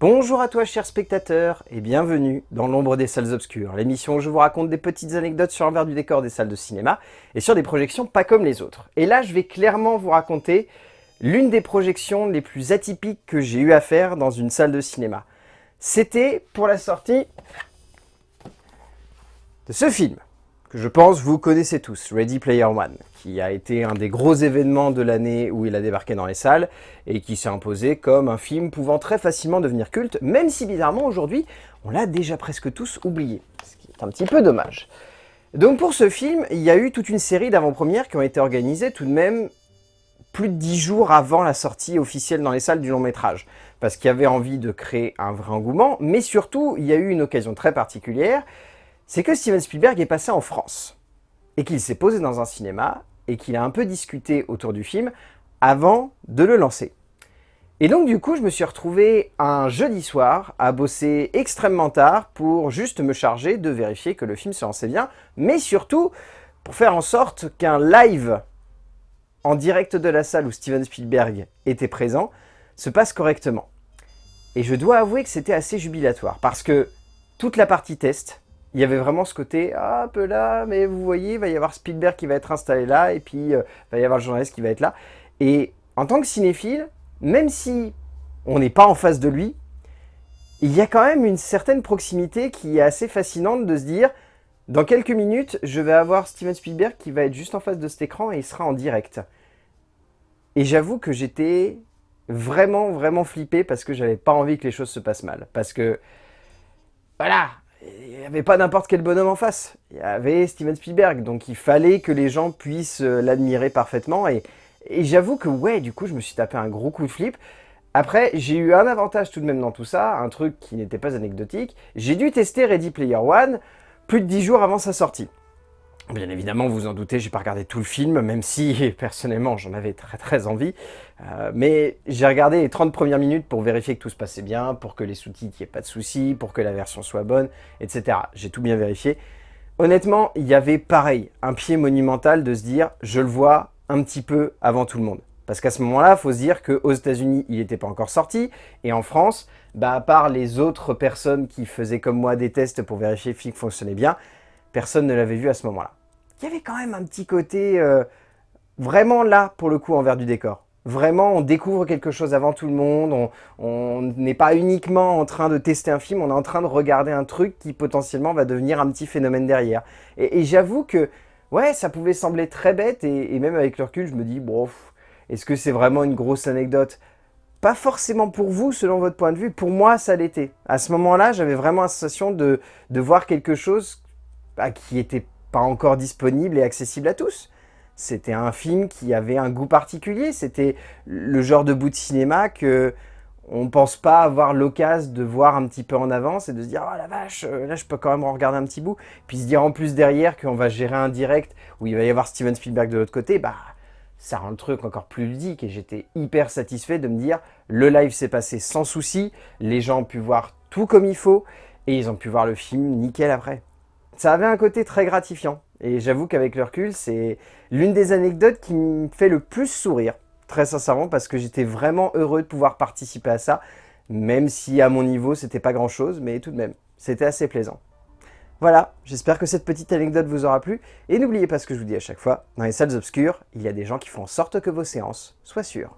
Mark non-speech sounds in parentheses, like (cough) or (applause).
Bonjour à toi chers spectateurs et bienvenue dans l'ombre des salles obscures, l'émission où je vous raconte des petites anecdotes sur l'envers du décor des salles de cinéma et sur des projections pas comme les autres. Et là je vais clairement vous raconter l'une des projections les plus atypiques que j'ai eu à faire dans une salle de cinéma. C'était pour la sortie de ce film que je pense vous connaissez tous, Ready Player One, qui a été un des gros événements de l'année où il a débarqué dans les salles et qui s'est imposé comme un film pouvant très facilement devenir culte, même si bizarrement aujourd'hui on l'a déjà presque tous oublié, ce qui est un petit peu dommage. Donc pour ce film, il y a eu toute une série d'avant-premières qui ont été organisées tout de même plus de 10 jours avant la sortie officielle dans les salles du long métrage, parce qu'il y avait envie de créer un vrai engouement, mais surtout il y a eu une occasion très particulière, c'est que Steven Spielberg est passé en France, et qu'il s'est posé dans un cinéma, et qu'il a un peu discuté autour du film avant de le lancer. Et donc du coup, je me suis retrouvé un jeudi soir à bosser extrêmement tard pour juste me charger de vérifier que le film se lançait bien, mais surtout pour faire en sorte qu'un live en direct de la salle où Steven Spielberg était présent se passe correctement. Et je dois avouer que c'était assez jubilatoire, parce que toute la partie test, il y avait vraiment ce côté ah, un peu là, mais vous voyez, il va y avoir Spielberg qui va être installé là, et puis euh, il va y avoir le journaliste qui va être là. Et en tant que cinéphile, même si on n'est pas en face de lui, il y a quand même une certaine proximité qui est assez fascinante de se dire dans quelques minutes, je vais avoir Steven Spielberg qui va être juste en face de cet écran et il sera en direct. Et j'avoue que j'étais vraiment, vraiment flippé parce que j'avais pas envie que les choses se passent mal. Parce que, voilà, il n'y avait pas n'importe quel bonhomme en face. Il y avait Steven Spielberg, donc il fallait que les gens puissent euh, l'admirer parfaitement. Et, j'avoue que ouais, du coup, je me suis tapé un gros coup de flip. Après, j'ai eu un avantage tout de même dans tout ça, un truc qui n'était pas anecdotique. J'ai dû tester Ready Player One plus de 10 jours avant sa sortie. Bien évidemment, vous en doutez, j'ai pas regardé tout le film, même si (laughs) personnellement j'en avais très très envie. Euh, mais j'ai regardé les 30 premières minutes pour vérifier que tout se passait bien, pour que les sous-titres, n'y ait pas de soucis, pour que la version soit bonne, etc. J'ai tout bien vérifié. Honnêtement, il y avait pareil, un pied monumental de se dire, je le vois un petit peu avant tout le monde. Parce qu'à ce moment-là, il faut se dire qu'aux États-Unis, il n'était pas encore sorti, et en France, bah, à part les autres personnes qui faisaient comme moi des tests pour vérifier que le film fonctionnait bien, personne ne l'avait vu à ce moment-là il y avait quand même un petit côté euh, vraiment là, pour le coup, envers du décor. Vraiment, on découvre quelque chose avant tout le monde, on n'est pas uniquement en train de tester un film, on est en train de regarder un truc qui potentiellement va devenir un petit phénomène derrière. Et, j'avoue que, ouais, ça pouvait sembler très bête, et, même avec le recul, je me dis, bon, est-ce que c'est vraiment une grosse anecdote? Pas forcément pour vous, selon votre point de vue. Pour moi, ça l'était. À ce moment-là, j'avais vraiment la sensation de, voir quelque chose qui était pas encore disponible et accessible à tous. C'était un film qui avait un goût particulier, c'était le genre de bout de cinéma que on ne pense pas avoir l'occasion de voir un petit peu en avance et de se dire « Oh la vache, euh, là je peux quand même regarder un petit bout ». Puis se dire en plus derrière qu'on va gérer un direct où il va y avoir Steven Spielberg de l'autre côté, bah ça rend le truc encore plus ludique et j'étais hyper satisfait de me dire le live s'est passé sans souci, les gens ont pu voir tout comme il faut et ils ont pu voir le film nickel après ça avait un côté très gratifiant. Et j'avoue qu'avec le recul, c'est l'une des anecdotes qui me fait le plus sourire, très sincèrement, parce que j'étais vraiment heureux de pouvoir participer à ça, même si à mon niveau, c'était pas grand chose, mais tout de même, c'était assez plaisant. Voilà, j'espère que cette petite anecdote vous aura plu, et n'oubliez pas ce que je vous dis à chaque fois, dans les salles obscures, il y a des gens qui font en sorte que vos séances soient sûres.